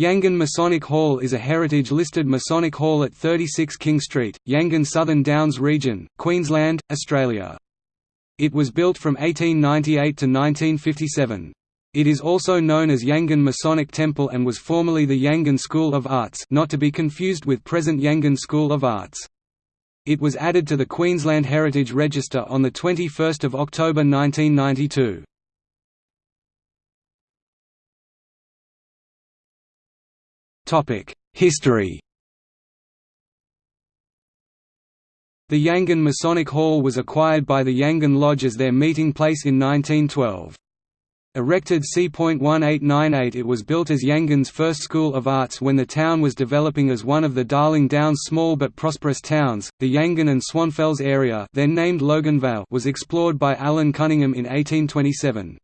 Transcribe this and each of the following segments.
Yangan Masonic Hall is a heritage-listed Masonic hall at 36 King Street, Yangan Southern Downs Region, Queensland, Australia. It was built from 1898 to 1957. It is also known as Yangan Masonic Temple and was formerly the Yangan School of Arts not to be confused with present Yangan School of Arts. It was added to the Queensland Heritage Register on 21 October 1992. History The Yangan Masonic Hall was acquired by the Yangan Lodge as their meeting place in 1912. Erected c.1898 it was built as Yangan's first school of arts when the town was developing as one of the Darling Downs small but prosperous towns. The Yangan and Swanfels area then named Logan Vale was explored by Allan Cunningham in 1827.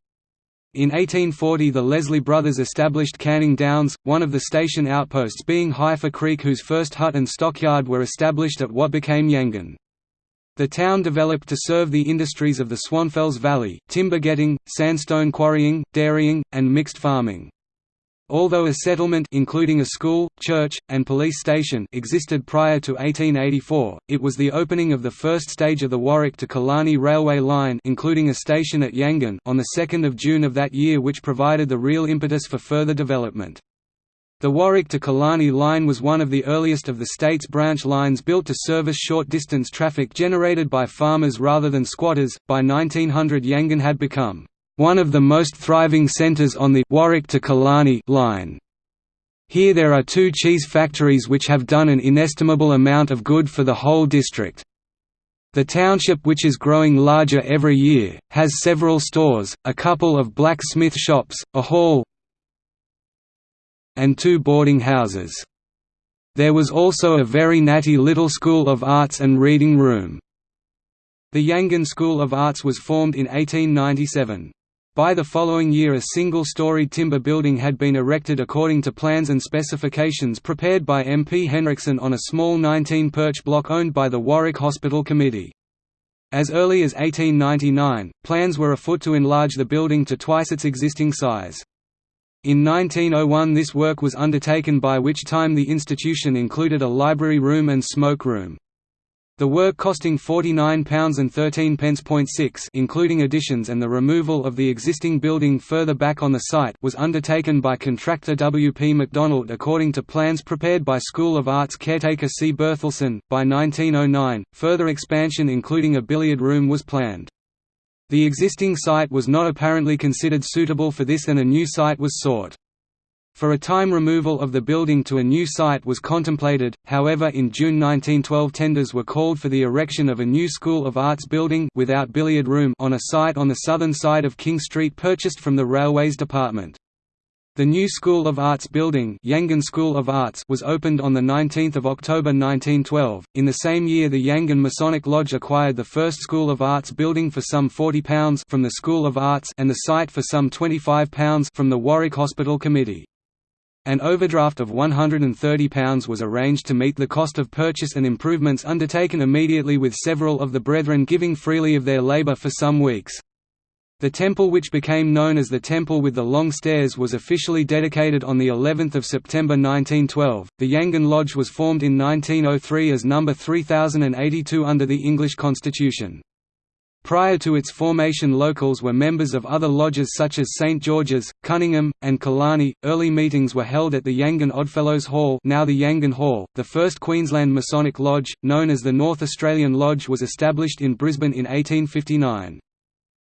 In 1840 the Leslie brothers established Canning Downs, one of the station outposts being Heifer Creek whose first hut and stockyard were established at what became Yangan. The town developed to serve the industries of the Swanfels Valley, timber getting, sandstone quarrying, dairying, and mixed farming. Although a settlement including a school, church, and police station existed prior to 1884, it was the opening of the first stage of the Warwick to Killarney railway line including a station at Yangan on 2 June of that year which provided the real impetus for further development. The Warwick to Killarney line was one of the earliest of the state's branch lines built to service short-distance traffic generated by farmers rather than squatters. By 1900 Yangan had become one of the most thriving centres on the Warwick to Killarney line. Here there are two cheese factories which have done an inestimable amount of good for the whole district. The township which is growing larger every year, has several stores, a couple of blacksmith shops, a hall and two boarding houses. There was also a very natty little school of arts and reading room. The Yangan School of Arts was formed in 1897. By the following year a single-story timber building had been erected according to plans and specifications prepared by M. P. Henriksen on a small 19-perch block owned by the Warwick Hospital Committee. As early as 1899, plans were afoot to enlarge the building to twice its existing size. In 1901 this work was undertaken by which time the institution included a library room and smoke room. The work costing £49.13.6 including additions and the removal of the existing building further back on the site was undertaken by contractor W. P. MacDonald according to plans prepared by School of Arts caretaker C. Berthelsen. By 1909, further expansion including a billiard room was planned. The existing site was not apparently considered suitable for this and a new site was sought. For a time removal of the building to a new site was contemplated, however in June 1912 tenders were called for the erection of a new School of Arts building without billiard room on a site on the southern side of King Street purchased from the Railways Department. The new School of Arts building Yangan School of Arts was opened on 19 October 1912. In the same year the Yangan Masonic Lodge acquired the first School of Arts building for some £40 from the School of Arts and the site for some £25 from the Warwick Hospital Committee. An overdraft of £130 was arranged to meet the cost of purchase and improvements undertaken immediately with several of the brethren giving freely of their labour for some weeks. The temple which became known as the Temple with the Long Stairs was officially dedicated on the 11th of September 1912. The Yangan Lodge was formed in 1903 as number 3082 under the English Constitution. Prior to its formation locals were members of other lodges such as St George's, Cunningham, and Killarney. Early meetings were held at the Yangan Oddfellows Hall, now the Yangan Hall. The first Queensland Masonic Lodge, known as the North Australian Lodge, was established in Brisbane in 1859.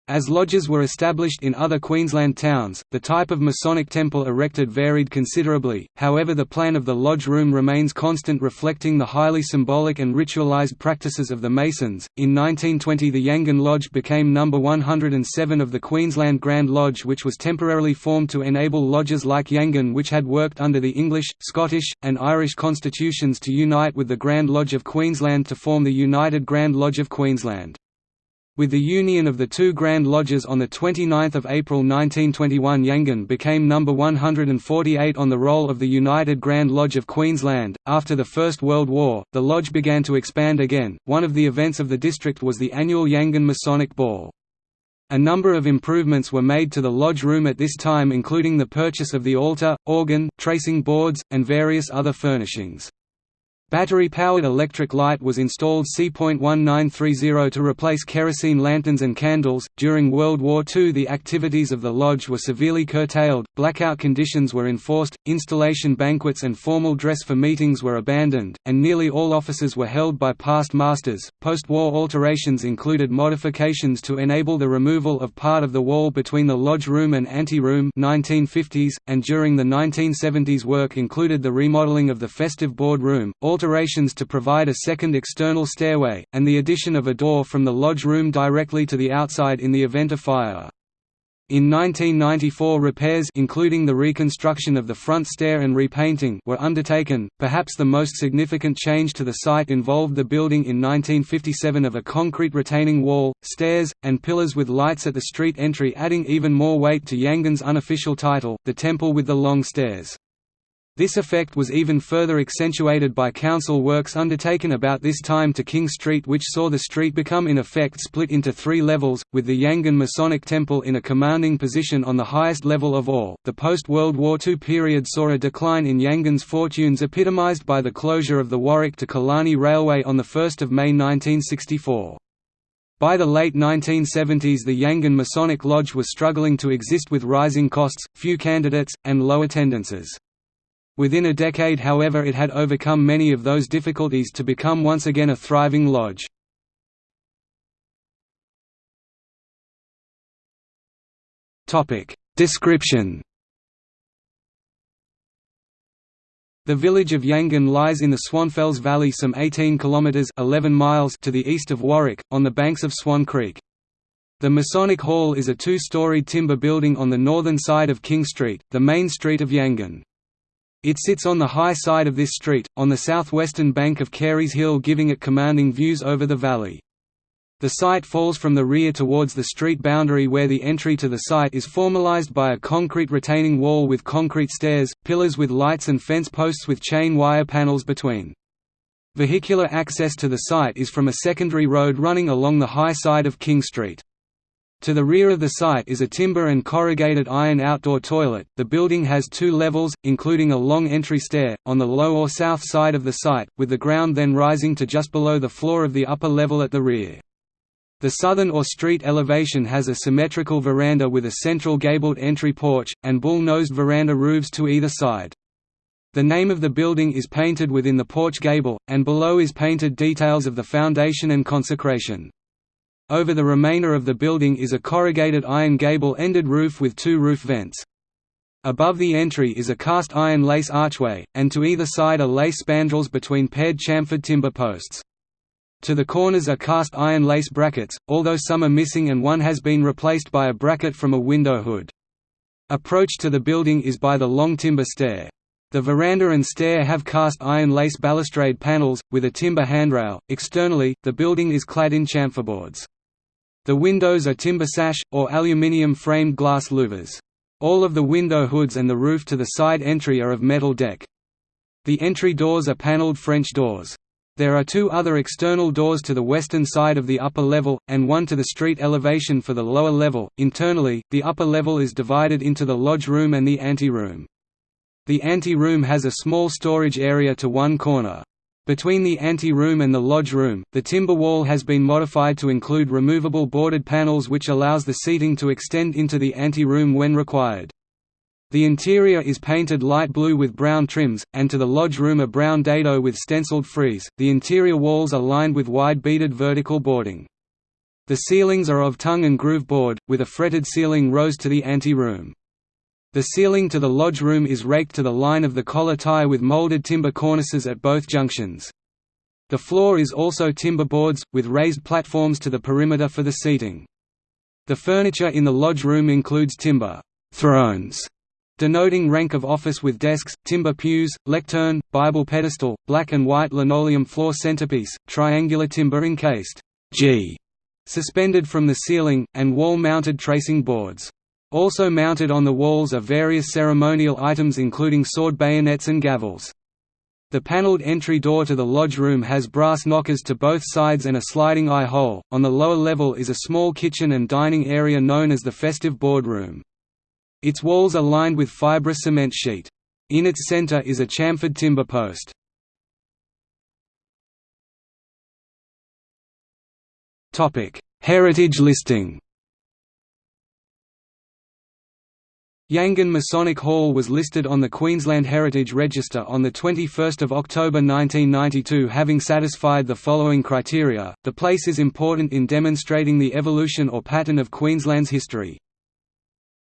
As lodges were established in other Queensland towns, the type of Masonic temple erected varied considerably, however the plan of the lodge room remains constant reflecting the highly symbolic and ritualized practices of the Masons. In 1920 the Yangan Lodge became number 107 of the Queensland Grand Lodge which was temporarily formed to enable lodges like Yangan which had worked under the English, Scottish, and Irish constitutions to unite with the Grand Lodge of Queensland to form the United Grand Lodge of Queensland. With the union of the two Grand Lodges on 29 April 1921 Yangan became number 148 on the roll of the United Grand Lodge of Queensland. After the First World War, the lodge began to expand again. One of the events of the district was the annual Yangan Masonic Ball. A number of improvements were made to the lodge room at this time including the purchase of the altar, organ, tracing boards, and various other furnishings. Battery-powered electric light was installed C.1930 to replace kerosene lanterns and candles. During World War II, the activities of the lodge were severely curtailed, blackout conditions were enforced, installation banquets and formal dress for meetings were abandoned, and nearly all offices were held by past masters. Post-war alterations included modifications to enable the removal of part of the wall between the lodge room and anteroom 1950s, and during the 1970s work included the remodeling of the festive board room. All alterations to provide a second external stairway, and the addition of a door from the lodge room directly to the outside in the event of fire. In 1994 repairs including the reconstruction of the front stair and repainting were undertaken. Perhaps the most significant change to the site involved the building in 1957 of a concrete retaining wall, stairs, and pillars with lights at the street entry adding even more weight to Yangan's unofficial title, the Temple with the Long Stairs. This effect was even further accentuated by council works undertaken about this time to King Street which saw the street become in effect split into three levels, with the Yangan Masonic Temple in a commanding position on the highest level of all. The post-World War II period saw a decline in Yangan's fortunes epitomized by the closure of the Warwick to Killarney Railway on 1 May 1964. By the late 1970s the Yangan Masonic Lodge was struggling to exist with rising costs, few candidates, and low attendances. Within a decade however it had overcome many of those difficulties to become once again a thriving lodge. Description The village of Yangan lies in the Swanfels Valley some 18 kilometers 11 miles to the east of Warwick on the banks of Swan Creek. The Masonic Hall is a two-storied timber building on the northern side of King Street, the main street of Yangan. It sits on the high side of this street, on the southwestern bank of Carey's Hill giving it commanding views over the valley. The site falls from the rear towards the street boundary where the entry to the site is formalized by a concrete retaining wall with concrete stairs, pillars with lights and fence posts with chain wire panels between. Vehicular access to the site is from a secondary road running along the high side of King Street. To the rear of the site is a timber and corrugated iron outdoor toilet. The building has two levels, including a long entry stair, on the low or south side of the site, with the ground then rising to just below the floor of the upper level at the rear. The southern or street elevation has a symmetrical veranda with a central gabled entry porch, and bull-nosed veranda roofs to either side. The name of the building is painted within the porch gable, and below is painted details of the foundation and consecration. Over the remainder of the building is a corrugated iron gable-ended roof with two roof vents. Above the entry is a cast iron lace archway, and to either side are lace spandrels between paired chamfered timber posts. To the corners are cast iron lace brackets, although some are missing and one has been replaced by a bracket from a window hood. Approach to the building is by the long timber stair. The veranda and stair have cast iron lace balustrade panels, with a timber handrail. Externally, the building is clad in chamferboards. The windows are timber sash, or aluminium-framed glass louvers. All of the window hoods and the roof to the side entry are of metal deck. The entry doors are panelled French doors. There are two other external doors to the western side of the upper level, and one to the street elevation for the lower level. Internally, the upper level is divided into the lodge room and the ante-room. The ante-room has a small storage area to one corner. Between the ante-room and the lodge room, the timber wall has been modified to include removable boarded panels which allows the seating to extend into the ante-room when required. The interior is painted light blue with brown trims, and to the lodge room a brown dado with stenciled frieze. The interior walls are lined with wide beaded vertical boarding. The ceilings are of tongue and groove board, with a fretted ceiling rose to the ante-room. The ceiling to the lodge room is raked to the line of the collar tie with molded timber cornices at both junctions. The floor is also timber boards, with raised platforms to the perimeter for the seating. The furniture in the lodge room includes timber thrones, denoting rank of office with desks, timber pews, lectern, Bible pedestal, black and white linoleum floor centerpiece, triangular timber encased G, suspended from the ceiling, and wall-mounted tracing boards. Also mounted on the walls are various ceremonial items including sword bayonets and gavels. The paneled entry door to the lodge room has brass knockers to both sides and a sliding eye hole. On the lower level is a small kitchen and dining area known as the festive boardroom. Its walls are lined with fibrous cement sheet. In its center is a chamfered timber post. Topic: Heritage listing. Yangan Masonic Hall was listed on the Queensland Heritage Register on 21 October 1992 having satisfied the following criteria, the place is important in demonstrating the evolution or pattern of Queensland's history.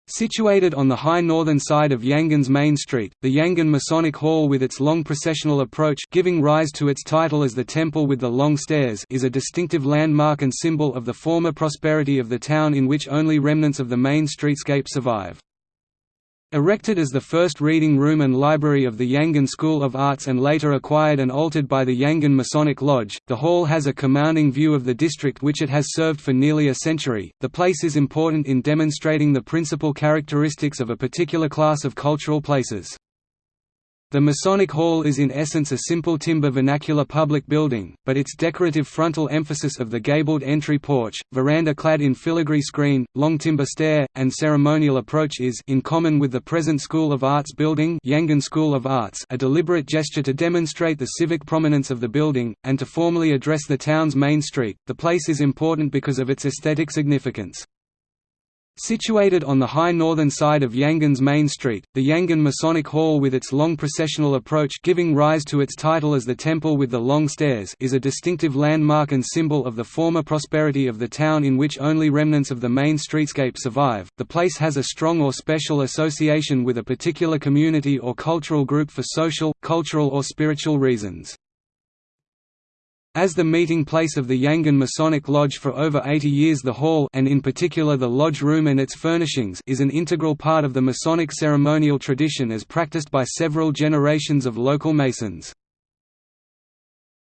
Situated on the high northern side of Yangan's main street, the Yangan Masonic Hall with its long processional approach giving rise to its title as the Temple with the Long Stairs is a distinctive landmark and symbol of the former prosperity of the town in which only remnants of the main streetscape survive. Erected as the first reading room and library of the Yangan School of Arts and later acquired and altered by the Yangan Masonic Lodge, the hall has a commanding view of the district which it has served for nearly a century. The place is important in demonstrating the principal characteristics of a particular class of cultural places. The Masonic Hall is in essence a simple timber vernacular public building, but its decorative frontal emphasis of the gabled entry porch, veranda clad in filigree screen, long timber stair, and ceremonial approach is in common with the present School of Arts building Yangan School of Arts a deliberate gesture to demonstrate the civic prominence of the building, and to formally address the town's main street. The place is important because of its aesthetic significance. Situated on the high northern side of Yangan's main street, the Yangan Masonic Hall with its long processional approach giving rise to its title as the Temple with the Long Stairs is a distinctive landmark and symbol of the former prosperity of the town in which only remnants of the main streetscape survive. The place has a strong or special association with a particular community or cultural group for social, cultural or spiritual reasons. As the meeting place of the Yangan Masonic Lodge for over 80 years the hall and in particular the lodge room and its furnishings is an integral part of the Masonic ceremonial tradition as practiced by several generations of local Masons.